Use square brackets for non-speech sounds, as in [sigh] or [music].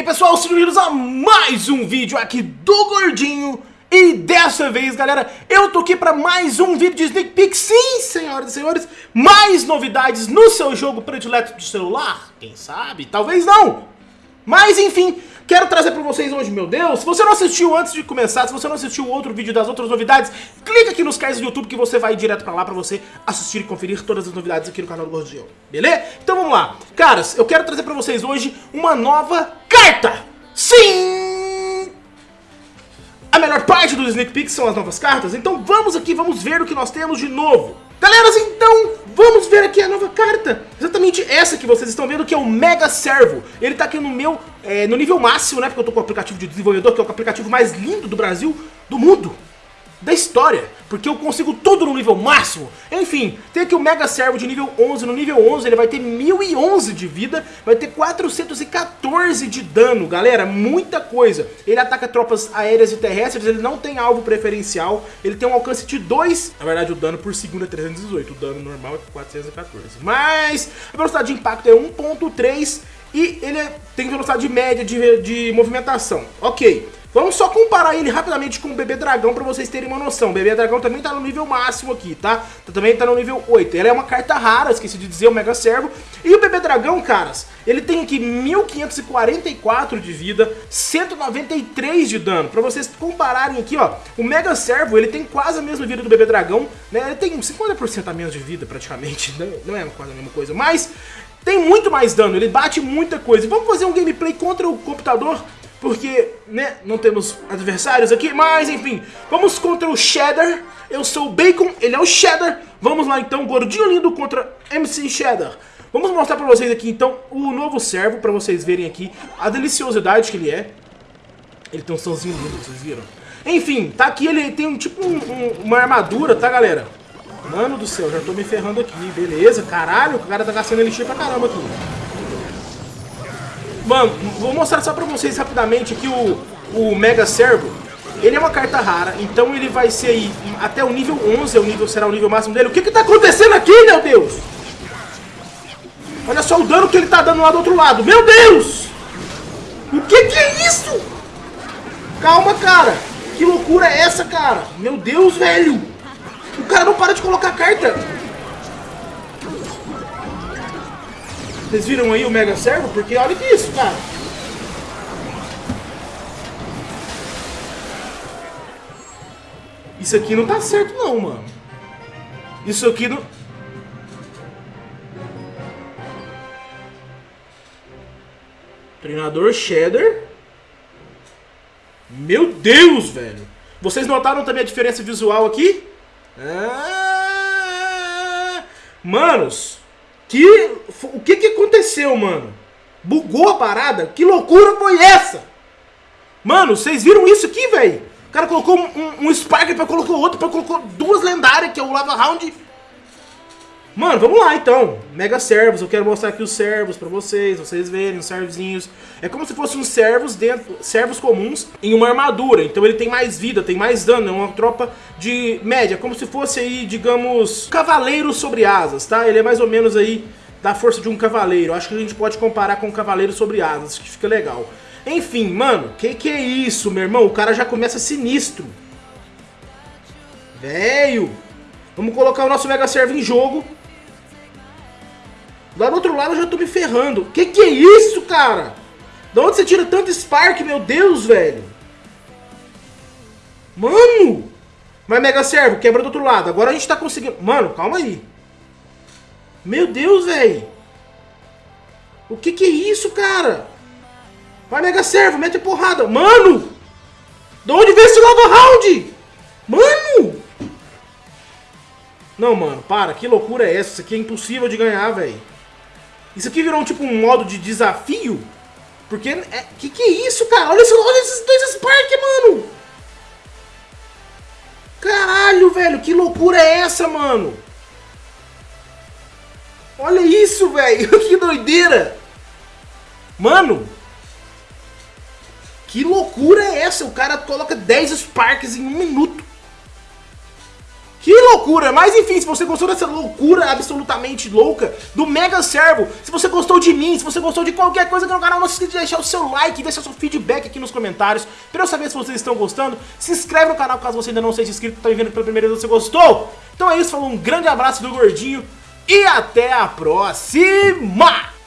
aí pessoal, sejam bem-vindos a mais um vídeo aqui do Gordinho. E dessa vez galera, eu tô aqui pra mais um vídeo de Sneak Peek. Sim, senhoras e senhores, mais novidades no seu jogo predileto de celular? Quem sabe, talvez não. Mas enfim, quero trazer pra vocês hoje, meu Deus Se você não assistiu antes de começar, se você não assistiu outro vídeo das outras novidades Clica aqui nos canais do YouTube que você vai direto pra lá pra você assistir e conferir todas as novidades aqui no canal do Gordinho Beleza? Então vamos lá. Caras, eu quero trazer pra vocês hoje uma nova carta Sim! A melhor parte do Sneak Peek são as novas cartas, então vamos aqui, vamos ver o que nós temos de novo. Galeras, então, vamos ver aqui a nova carta. Exatamente essa que vocês estão vendo, que é o Mega Servo. Ele tá aqui no meu, é, no nível máximo, né, porque eu tô com o aplicativo de desenvolvedor, que é o aplicativo mais lindo do Brasil, do mundo da história, porque eu consigo tudo no nível máximo. Enfim, tem aqui o Mega Servo de nível 11, no nível 11 ele vai ter 1011 de vida, vai ter 414 de dano, galera, muita coisa. Ele ataca tropas aéreas e terrestres, ele não tem alvo preferencial, ele tem um alcance de 2, na verdade o dano por segundo é 318, o dano normal é 414. Mas a velocidade de impacto é 1.3 e ele tem velocidade média de, de movimentação. Ok. Vamos só comparar ele rapidamente com o Bebê Dragão pra vocês terem uma noção. O Bebê Dragão também tá no nível máximo aqui, tá? Também tá no nível 8. Ele é uma carta rara, esqueci de dizer, o Mega Servo. E o Bebê Dragão, caras, ele tem aqui 1544 de vida, 193 de dano. Pra vocês compararem aqui, ó, o Mega Servo, ele tem quase a mesma vida do Bebê Dragão, né? Ele tem 50% a menos de vida, praticamente. [laughs] Não é quase a mesma coisa, mas tem muito mais dano, ele bate muita coisa. Vamos fazer um gameplay contra o computador porque, né, não temos adversários aqui, mas enfim, vamos contra o Cheddar, eu sou o Bacon, ele é o Cheddar, vamos lá então, gordinho lindo contra MC Cheddar. Vamos mostrar pra vocês aqui então o novo servo, pra vocês verem aqui a deliciosidade que ele é. Ele tem um somzinho lindo, vocês viram? Enfim, tá aqui, ele tem um tipo um, um, uma armadura, tá galera? Mano do céu, já tô me ferrando aqui, beleza, caralho, o cara tá gastando elixir pra caramba aqui. Mano, vou mostrar só pra vocês rapidamente aqui o, o Mega Servo. Ele é uma carta rara, então ele vai ser aí até o nível 11, é o nível, será o nível máximo dele. O que que tá acontecendo aqui, meu Deus? Olha só o dano que ele tá dando lá do outro lado. Meu Deus! O que que é isso? Calma, cara. Que loucura é essa, cara? Meu Deus, velho. O cara não para de colocar carta. Vocês viram aí o Mega Servo? Porque olha que isso, cara. Isso aqui não tá certo não, mano. Isso aqui não... Treinador Cheddar. Meu Deus, velho. Vocês notaram também a diferença visual aqui? Ah, manos, que... O que que aconteceu, mano? Bugou a parada? Que loucura foi essa? Mano, vocês viram isso aqui, velho? O cara colocou um, um, Spark, depois colocou outro, depois colocou duas lendárias, que é o Lava Round. Mano, vamos lá então. Mega servos, eu quero mostrar aqui os servos pra vocês, vocês verem os servozinhos. É como se fossem servos dentro, servos comuns em uma armadura. Então ele tem mais vida, tem mais dano, é uma tropa de média, como se fosse aí, digamos, cavaleiro sobre asas, tá? Ele é mais ou menos aí da força de um cavaleiro. Acho que a gente pode comparar com um cavaleiro sobre asas, que fica legal. Enfim, mano, que que é isso, meu irmão? O cara já começa sinistro. Velho. Vamos colocar o nosso Mega Servo em jogo. Lá do outro lado eu já tô me ferrando. Que que é isso, cara? Da onde você tira tanto Spark, meu Deus, velho? Mano! Mas Mega Servo, quebra do outro lado. Agora a gente tá conseguindo... Mano, calma aí. Meu Deus, velho. O que que é isso, cara? Vai, Mega Servo, mete porrada. Mano! De onde veio esse Lava Round? Mano! Não, mano, para. Que loucura é essa? Isso aqui é impossível de ganhar, velho. Isso aqui virou tipo um modo de desafio? Porque, é, que que é isso, cara? Olha, olha esses dois Spark, mano! Caralho, velho, que loucura é essa, mano? Olha isso, velho, [laughs] que doideira! Mano! Que loucura é essa? O cara coloca 10 Sparks em um minuto. Loucura! Mas enfim, se você gostou dessa loucura absolutamente louca do Mega Servo, se você gostou de mim, se você gostou de qualquer coisa aqui no canal, não se esqueça de deixar o seu like, deixar seu feedback aqui nos comentários, pra eu saber se vocês estão gostando. Se inscreve no canal caso você ainda não seja inscrito, tá me vendo pela primeira vez, você gostou? Então é isso, falou um grande abraço do Gordinho e até a próxima!